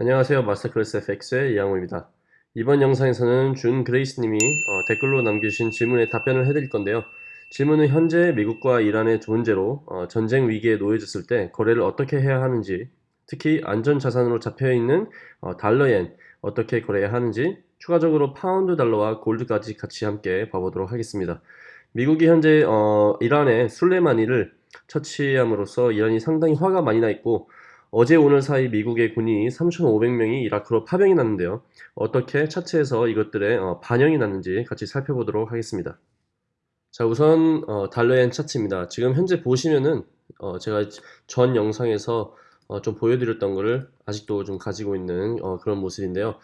안녕하세요. 마스터클래스 FX의 이양호입니다. 이번 영상에서는 준 그레이스님이 어, 댓글로 남겨주신 질문에 답변을 해드릴 건데요. 질문은 현재 미국과 이란의 문제로 어, 전쟁 위기에 놓여졌을 때 거래를 어떻게 해야 하는지 특히 안전자산으로 잡혀있는 어, 달러엔 어떻게 거래해야 하는지 추가적으로 파운드 달러와 골드까지 같이 함께 봐보도록 하겠습니다. 미국이 현재 어, 이란의 술레마니를 처치함으로써 이란이 상당히 화가 많이 나 있고 어제 오늘 사이 미국의 군이 3,500명이 이라크로 파병이 났는데요. 어떻게 차트에서 이것들의 어, 반영이 났는지 같이 살펴보도록 하겠습니다. 자 우선 어, 달러엔 차트입니다. 지금 현재 보시면은 어, 제가 전 영상에서 어, 좀 보여드렸던 것을 아직도 좀 가지고 있는 어, 그런 모습인데요.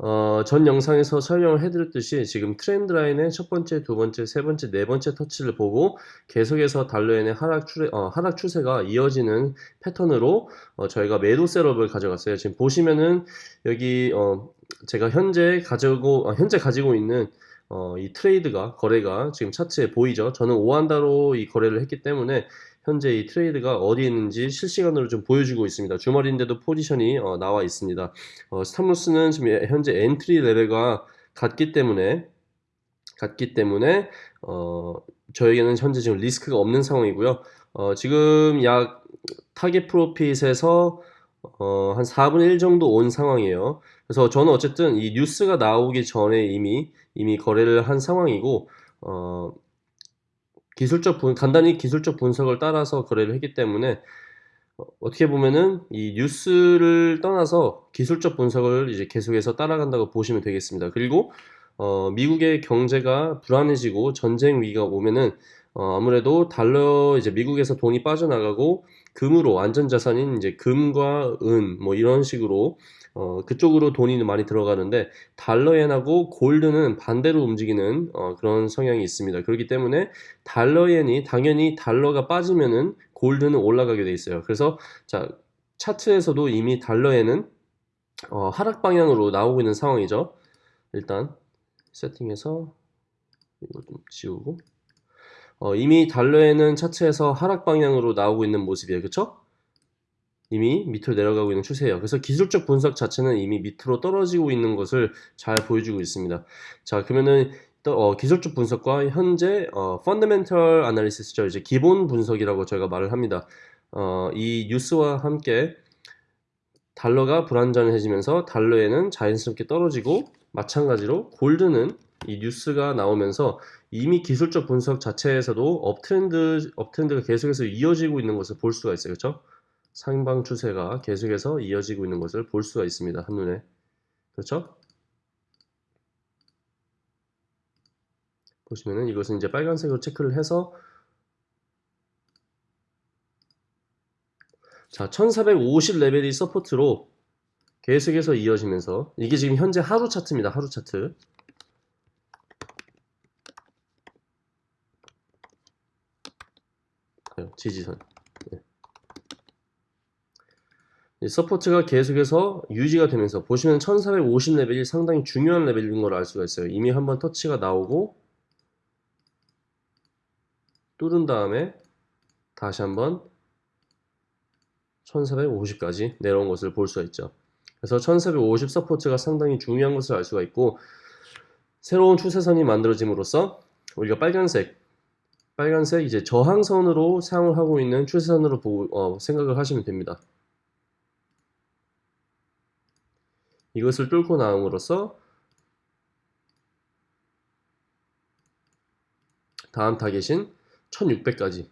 어, 전 영상에서 설명을 해드렸듯이 지금 트렌드 라인의 첫 번째, 두 번째, 세 번째, 네 번째 터치를 보고 계속해서 달러엔의 하락, 추세, 어, 하락 추세가 이어지는 패턴으로 어, 저희가 매도 setup을 가져갔어요. 지금 보시면은 여기 어, 제가 현재 가지고 어, 현재 가지고 있는 어, 이 trade가 거래가 지금 차트에 보이죠. 저는 오안다로 이 거래를 했기 때문에 현재 이 trade가 어디 있는지 실시간으로 좀 보여주고 있습니다. 주말인데도 포지션이 어, 나와 있습니다. 어, stop loss는 지금 현재 entry level과 같기 때문에 같기 때문에 어, 저에게는 현재 지금 리스크가 없는 상황이고요. 어, 지금 약 target profit에서 어, 한 4분의 1 정도 온 상황이에요. 그래서 저는 어쨌든 이 뉴스가 나오기 전에 이미 이미 거래를 한 상황이고 어, 기술적 분, 간단히 기술적 분석을 따라서 거래를 했기 때문에 어, 어떻게 보면은 이 뉴스를 떠나서 기술적 분석을 이제 계속해서 따라간다고 보시면 되겠습니다. 그리고 어, 미국의 경제가 불안해지고 전쟁 위기가 오면은 어, 아무래도 달러 이제 미국에서 돈이 빠져나가고 금으로 안전자산인 이제 금과 은 뭐 이런 식으로 어, 그쪽으로 돈이 많이 들어가는데 달러엔하고 골드는 반대로 움직이는 어, 그런 성향이 있습니다. 그렇기 때문에 달러엔이 당연히 달러가 빠지면은 골드는 올라가게 돼 있어요. 그래서 자 차트에서도 이미 달러엔은 어, 하락 방향으로 나오고 있는 상황이죠. 일단 세팅해서 이거 좀 지우고 어, 이미 달러에는 차트에서 하락 방향으로 나오고 있는 모습이에요. 그쵸? 이미 밑으로 내려가고 있는 추세예요. 그래서 기술적 분석 자체는 이미 밑으로 떨어지고 있는 것을 잘 보여주고 있습니다. 자, 그러면은 어, 기술적 분석과 현재 어, 펀더멘털 아날리시스죠. 이제 기본 분석이라고 저희가 말을 합니다. 어, 이 뉴스와 함께 달러가 불안전해지면서 달러에는 자연스럽게 떨어지고 마찬가지로 골드는 이 뉴스가 나오면서 이미 기술적 분석 자체에서도 업트렌드 업트렌드가 계속해서 이어지고 있는 것을 볼 수가 있어요. 그렇죠? 상방 추세가 계속해서 이어지고 있는 것을 볼 수가 있습니다. 한눈에. 그렇죠? 보시면은 이것은 이제 빨간색으로 체크를 해서 자, 1450 레벨이 support로 계속해서 이어지면서 이게 지금 현재 하루 차트입니다. 하루 차트. 지지선. support가 계속해서 유지가 되면서 보시면 1450 레벨이 상당히 중요한 레벨인 걸 알 수가 있어요. 이미 한번 터치가 나오고 뚫은 다음에 다시 한번 1450까지 내려온 것을 볼 수가 있죠. 그래서 1450 support가 상당히 중요한 것을 알 수가 있고 새로운 추세선이 만들어짐으로써 우리가 빨간색 빨간색 이제 저항선으로 사용을 하고 있는 추세선으로 보고, 어, 생각을 하시면 됩니다. 이것을 뚫고 나옴으로써 다음 타겟인 1600까지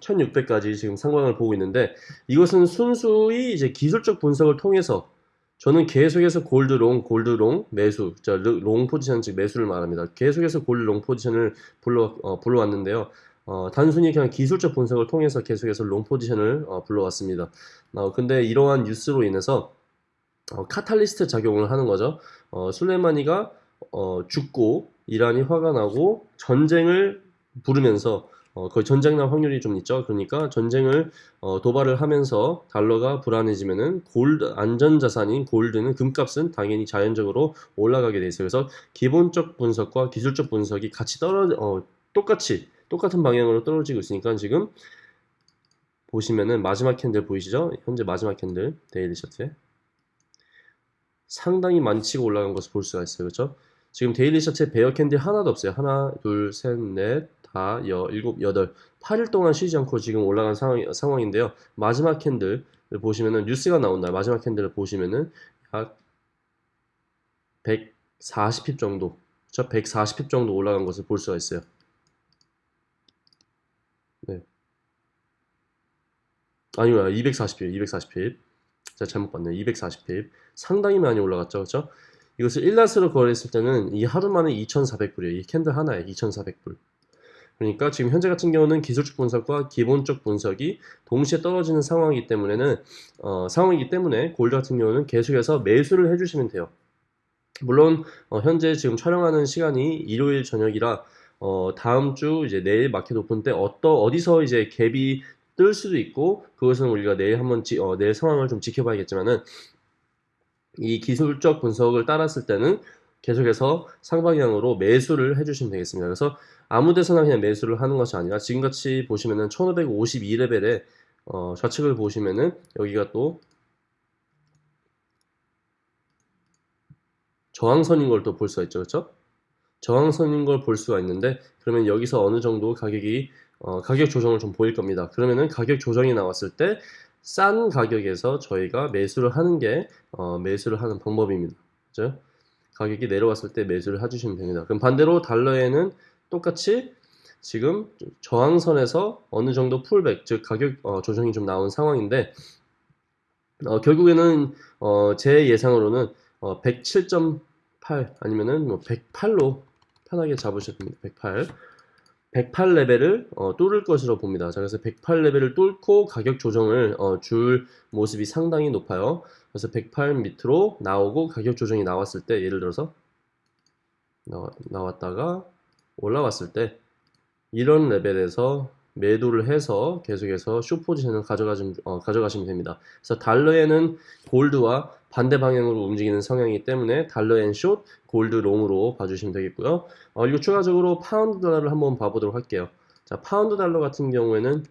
1600까지 지금 상황을 보고 있는데 이것은 순수히 이제 기술적 분석을 통해서 저는 계속해서 gold long, gold long 매수, long position 즉 매수를 말합니다. 계속해서 gold long position을 불러 어, 불러왔는데요. 어, 단순히 그냥 기술적 분석을 통해서 계속해서 long position을 어, 불러왔습니다. 어, 근데 이러한 뉴스로 인해서 어, catalyst 작용을 하는 거죠. 어, 술레마니가 어, 죽고 이란이 화가 나고 전쟁을 부르면서 어, 거의 전쟁 날 확률이 좀 있죠. 그러니까 전쟁을 어, 도발을 하면서 달러가 불안해지면은 골드 안전 자산인 gold는 금값은 당연히 자연적으로 올라가게 돼 있어요. 그래서 기본적 분석과 기술적 분석이 같이 떨어 어, 똑같이 똑같은 방향으로 떨어지고 있으니까 지금 보시면은 마지막 candle 보이시죠? 현재 마지막 candle daily chart에 상당히 많이 치고 올라간 것을 볼 수가 있어요. 그렇죠? 지금 daily chart에 bear candle이 하나도 없어요. 하나, 둘, 셋, 넷, 다, 여, 일곱, 여덟, 8일 동안 쉬지 않고 지금 올라간 상황, 상황인데요. 마지막 candle 보시면은 뉴스가 나온다. 마지막 candle을 보시면은 약 140 pip 정도, 저 140 pip 정도 올라간 것을 볼 수가 있어요. 네. 아니요, 240 pip, 240 pip. 제가 잘못 봤네요. 240 pip. 상당히 많이 올라갔죠. 그렇죠? 이것을 1 lot으로 거래했을 때는 이 하루 만에 2,400불이에요. 이 candle 하나에 2,400불. 그러니까 지금 현재 같은 경우는 기술적 분석과 기본적 분석이 동시에 떨어지는 상황이기 때문에는 어, 상황이기 때문에 골드 같은 경우는 계속해서 매수를 해주시면 돼요. 물론 어, 현재 지금 촬영하는 시간이 일요일 저녁이라 어, 다음 주 이제 내일 market open 때 어떠 어디서 이제 gap이 뜰 수도 있고 그것은 우리가 내일 한번 지, 어, 내일 상황을 좀 지켜봐야겠지만은 이 기술적 분석을 따랐을 때는 계속해서 상방향으로 매수를 해주시면 되겠습니다. 그래서 아무 데서나 그냥 매수를 하는 것이 아니라 지금같이 보시면은 1552레벨에 어, 좌측을 보시면은 여기가 또 저항선인 걸 또 볼 수가 있죠. 그렇죠? 저항선인 걸 볼 수가 있는데 그러면 여기서 어느 정도 가격이 어, 가격 조정을 좀 보일 겁니다. 그러면은 가격 조정이 나왔을 때 싼 가격에서 저희가 매수를 하는 게 어, 매수를 하는 방법입니다. 그죠? 가격이 내려왔을 때 매수를 해주시면 됩니다. 그럼 반대로 달러에는 똑같이 지금 저항선에서 어느 정도 풀백, 즉 가격 어, 조정이 좀 나온 상황인데 어, 결국에는 어, 제 예상으로는 107.8 어, 아니면은 뭐 108로 편하게 잡으셔도 됩니다. 108. 108 레벨을 어, 뚫을 것으로 봅니다. 자, 그래서 108 레벨을 뚫고 가격 조정을 어, 줄 모습이 상당히 높아요. 그래서 108 밑으로 나오고 가격 조정이 나왔을 때 예를 들어서 나, 나왔다가 올라왔을 때 이런 레벨에서 매도를 해서 계속해서 쇼 포지션을 가져가시, 어, 가져가시면 됩니다. 그래서 달러 엔은 gold와 반대 방향으로 움직이는 성향이기 때문에 달러 엔 short, gold long으로 봐주시면 되겠고요. 어, 그리고 추가적으로 파운드 달러를 한번 봐보도록 할게요. 자, 파운드 달러 같은 경우에는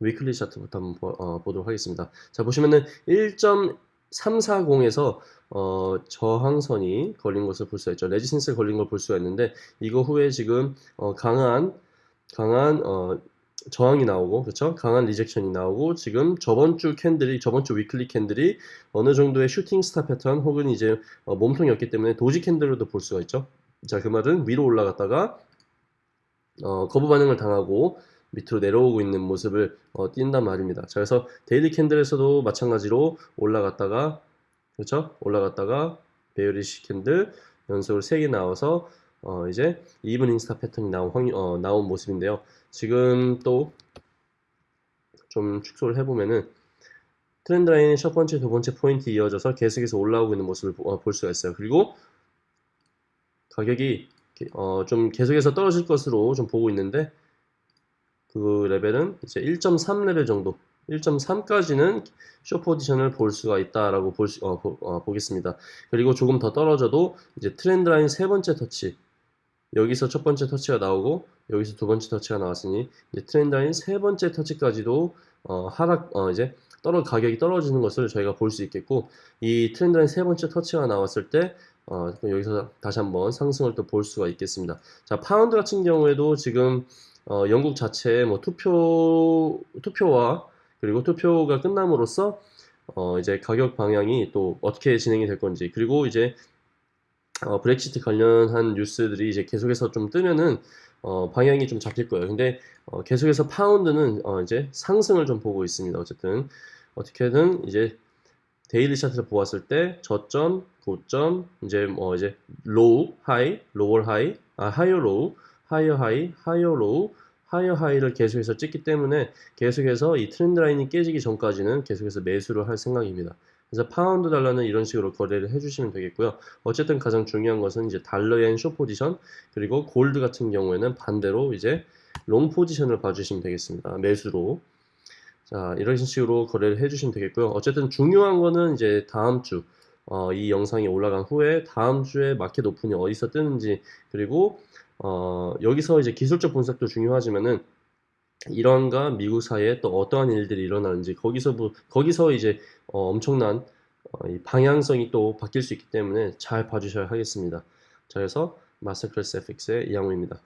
weekly chart부터 한번 보, 어, 보도록 하겠습니다. 자, 보시면은 1.340에서 어, 저항선이 걸린 것을 볼 수가 있죠. resistance 걸린 걸 볼 수가 있는데 이거 후에 지금 어, 강한 강한 어, 저항이 나오고 그렇죠? 강한 rejection이 나오고 지금 저번 주 candle이 저번 주 weekly candle이 어느 정도의 shooting star pattern 혹은 이제 어, 몸통이었기 때문에 doji candle로도 볼 수가 있죠. 자, 그 말은 위로 올라갔다가 어, 거부 반응을 당하고 밑으로 내려오고 있는 모습을 어, 띈단 말입니다. 자, 그래서 daily candle에서도 마찬가지로 올라갔다가 그렇죠? 올라갔다가 bearish candle 연속으로 3개 나와서 어, 이제 evening star pattern이 나온, 확, 어, 나온 모습인데요. 지금 또 좀 축소를 해보면은 trend line의 첫 번째, 두 번째 포인트 이어져서 계속해서 올라오고 있는 모습을 어, 볼 수가 있어요. 그리고 가격이 어, 좀 계속해서 떨어질 것으로 좀 보고 있는데 그 레벨은 이제 1.3 레벨 정도 1.3까지는 쇼 포지션을 볼 수가 있다라고 볼 수, 어, 보, 어, 보겠습니다. 그리고 조금 더 떨어져도 이제 trend line 세 번째 터치 여기서 첫 번째 터치가 나오고 여기서 두 번째 터치가 나왔으니 이제 trend line 세 번째 터치까지도 어, 하락 어, 이제 떨어 가격이 떨어지는 것을 저희가 볼 수 있겠고 이 trend line 세 번째 터치가 나왔을 때 어, 여기서 다시 한번 상승을 또 볼 수가 있겠습니다. 자 파운드 같은 경우에도 지금 어, 영국 자체의 뭐 투표 투표와 그리고 투표가 끝남으로써 어 이제 가격 방향이 또 어떻게 진행이 될 건지 그리고 이제 어 브렉시트 관련한 뉴스들이 이제 계속해서 좀 뜨면은 어 방향이 좀 잡힐 거예요. 근데 어 계속해서 파운드는 어 이제 상승을 좀 보고 있습니다. 어쨌든 어떻게든 이제 daily chart를 보았을 때 저점, 고점, 이제 뭐 이제 low, high, lower high, 아 higher low, higher high, higher low higher high를 계속해서 찍기 때문에 계속해서 이 trend line이 깨지기 전까지는 계속해서 매수를 할 생각입니다. 그래서 파운드 달러는 이런 식으로 거래를 해주시면 되겠고요. 어쨌든 가장 중요한 것은 이제 달러 엔 short position 그리고 골드 같은 경우에는 반대로 이제 long position을 봐주시면 되겠습니다. 매수로 자 이런 식으로 거래를 해주시면 되겠고요. 어쨌든 중요한 거는 이제 다음 주 어, 이 영상이 올라간 후에 다음 주에 market open이 어디서 뜨는지 그리고 어, 여기서 이제 기술적 분석도 중요하지만은 이란과 미국 사이에 또 어떠한 일들이 일어나는지 거기서 부- 거기서 이제 어, 엄청난 어, 이 방향성이 또 바뀔 수 있기 때문에 잘 봐주셔야 하겠습니다. 자, 그래서 마스터 클래스 FX의 이양호입니다.